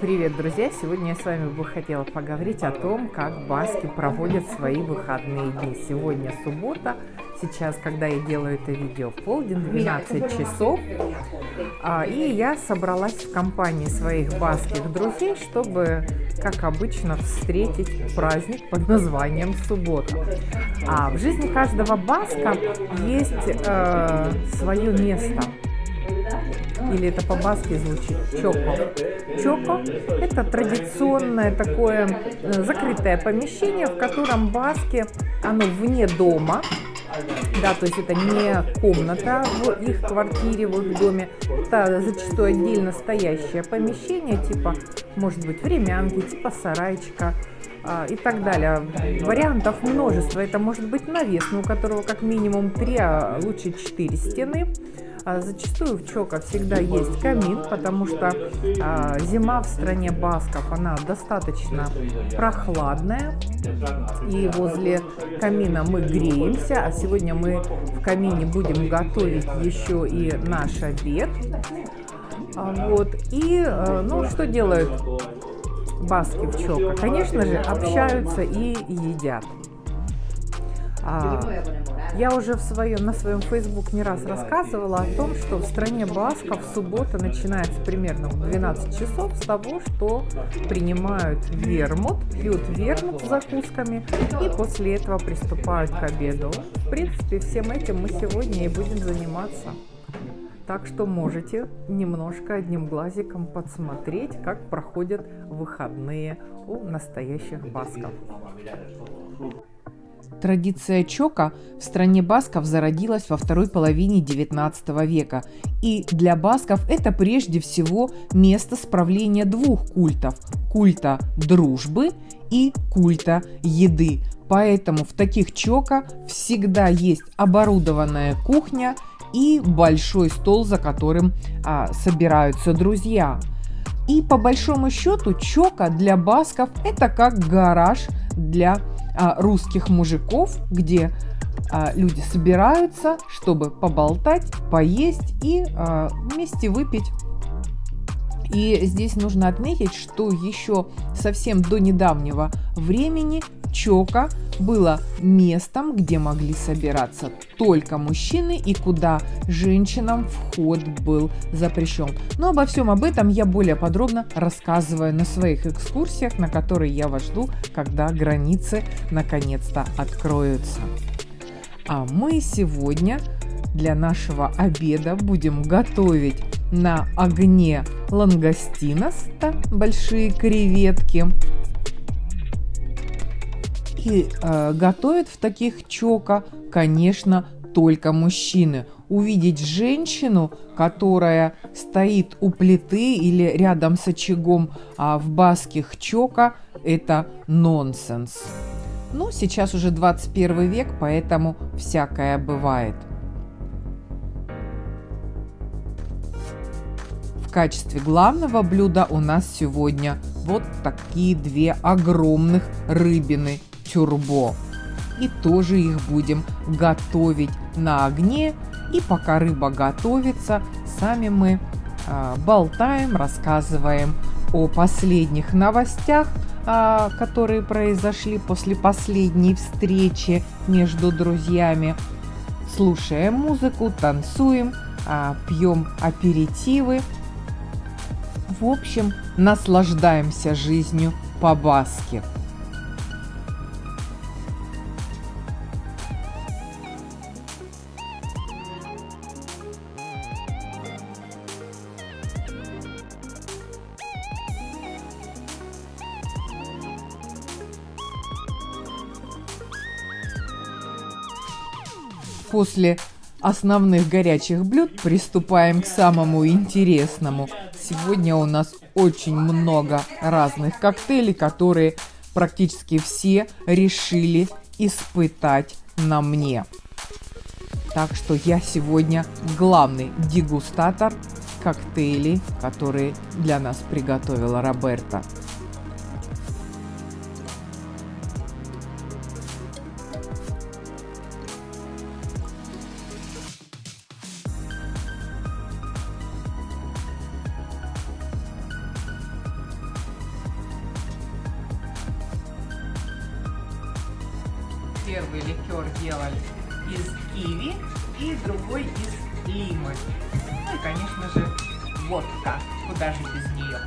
Привет, друзья! Сегодня я с вами бы хотела поговорить о том, как баски проводят свои выходные дни. Сегодня суббота, сейчас, когда я делаю это видео, полдень, 12 часов. А, и я собралась в компании своих баских друзей, чтобы, как обычно, встретить праздник под названием суббота. А в жизни каждого баска есть э, свое место – или это по-баски звучит, чоко. Чоко – это традиционное такое э, закрытое помещение, в котором баски, оно вне дома, да, то есть это не комната в их квартире, в их доме, это зачастую отдельно стоящее помещение, типа, может быть, времянки, типа сарайчика, а, и так далее. Вариантов множество. Это может быть навес, у которого как минимум три, а лучше четыре стены. А зачастую в Чока всегда есть камин, потому что а, зима в стране Басков, она достаточно прохладная. И возле камина мы греемся, а сегодня мы в камине будем готовить еще и наш обед. А, вот. И, ну, что делают баски в Чока? Конечно же, общаются и едят. А, я уже в своем, на своем Facebook не раз рассказывала о том, что в стране Басков суббота начинается примерно в 12 часов с того, что принимают вермут, пьют вермут с закусками и после этого приступают к обеду. В принципе, всем этим мы сегодня и будем заниматься. Так что можете немножко одним глазиком подсмотреть, как проходят выходные у настоящих басков. Традиция чока в стране басков зародилась во второй половине XIX века, и для басков это прежде всего место справления двух культов – культа дружбы и культа еды. Поэтому в таких чока всегда есть оборудованная кухня и большой стол, за которым а, собираются друзья. И по большому счету чока для басков это как гараж для русских мужиков, где а, люди собираются, чтобы поболтать, поесть и а, вместе выпить. И здесь нужно отметить, что еще совсем до недавнего времени Чока было местом, где могли собираться только мужчины и куда женщинам вход был запрещен. Но обо всем об этом я более подробно рассказываю на своих экскурсиях, на которые я вас жду, когда границы наконец-то откроются. А мы сегодня для нашего обеда будем готовить на огне лангостиноста, большие креветки, и э, готовят в таких чока, конечно, только мужчины. Увидеть женщину, которая стоит у плиты или рядом с очагом а в баских чока, это нонсенс. Ну, сейчас уже 21 век, поэтому всякое бывает. В качестве главного блюда у нас сегодня вот такие две огромных рыбины тюрбо. И тоже их будем готовить на огне. И пока рыба готовится, сами мы э, болтаем, рассказываем о последних новостях, э, которые произошли после последней встречи между друзьями. Слушаем музыку, танцуем, э, пьем аперитивы. В общем, наслаждаемся жизнью по-баски. После основных горячих блюд приступаем к самому интересному. Сегодня у нас очень много разных коктейлей, которые практически все решили испытать на мне. Так что я сегодня главный дегустатор коктейлей, которые для нас приготовила Роберта. Первый ликер делали из киви и другой из лимы. Ну и, конечно же, водка. Куда же без нее?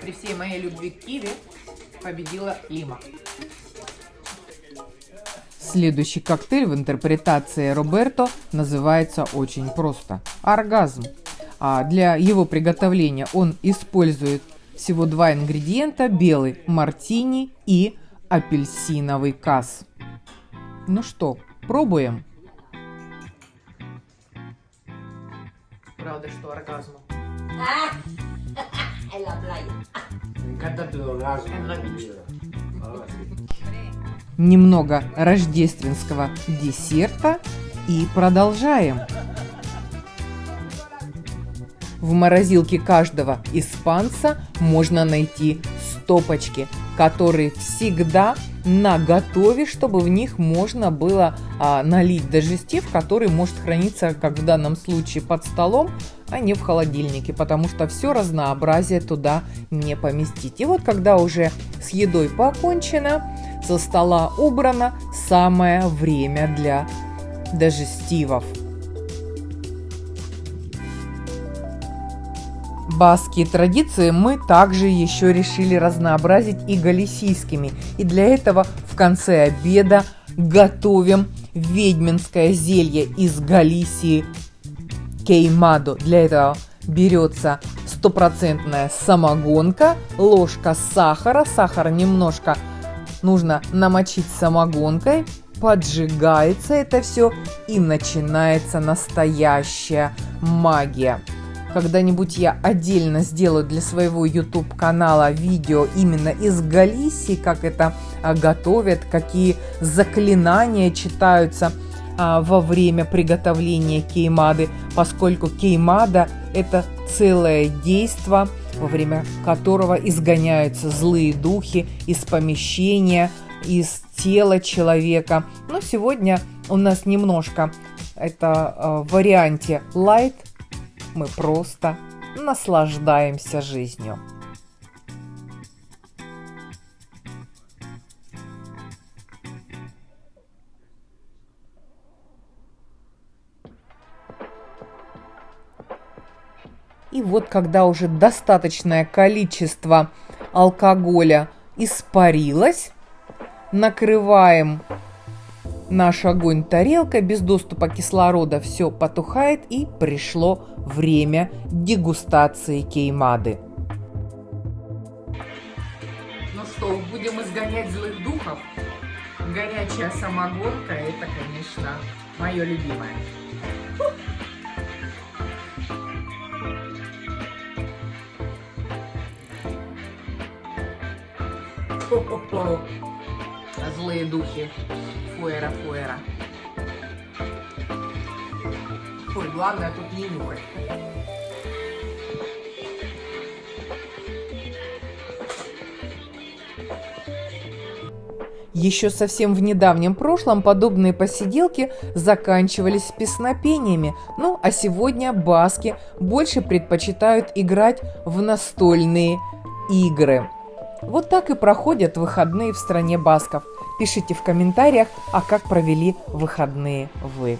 При всей моей любви к киви победила лима. Следующий коктейль в интерпретации Роберто называется очень просто – оргазм. А для его приготовления он использует всего два ингредиента – белый мартини и апельсиновый касс. Ну что, пробуем? Правда, что оргазм? en la playa. Me Немного рождественского десерта и продолжаем. В морозилке каждого испанца можно найти стопочки, которые всегда на готове, чтобы в них можно было а, налить дежестив, который может храниться, как в данном случае, под столом, а не в холодильнике, потому что все разнообразие туда не поместить. И вот когда уже с едой покончено, со стола убрано, самое время для дежестивов. Баские традиции мы также еще решили разнообразить и галисийскими. И для этого в конце обеда готовим ведьминское зелье из Галисии кеймадо. Для этого берется стопроцентная самогонка, ложка сахара, сахар немножко нужно намочить самогонкой, поджигается это все и начинается настоящая магия. Когда-нибудь я отдельно сделаю для своего YouTube канала видео именно из Галисии, как это а, готовят, какие заклинания читаются а, во время приготовления кеймады, поскольку кеймада это целое действо, во время которого изгоняются злые духи из помещения, из тела человека. Но сегодня у нас немножко это э, в варианте light, мы просто наслаждаемся жизнью. И вот когда уже достаточное количество алкоголя испарилось, накрываем наш огонь тарелкой, без доступа кислорода все потухает и пришло время дегустации кеймады. Ну что, будем изгонять злых духов? Горячая самогонка – это, конечно, мое любимое. Хо-хо-хо. Злые духи. Фуэра, фуэра. Ой, главное тут не нюхать. Еще совсем в недавнем прошлом подобные посиделки заканчивались песнопениями, ну а сегодня баски больше предпочитают играть в настольные игры. Вот так и проходят выходные в стране басков. Пишите в комментариях, а как провели выходные вы.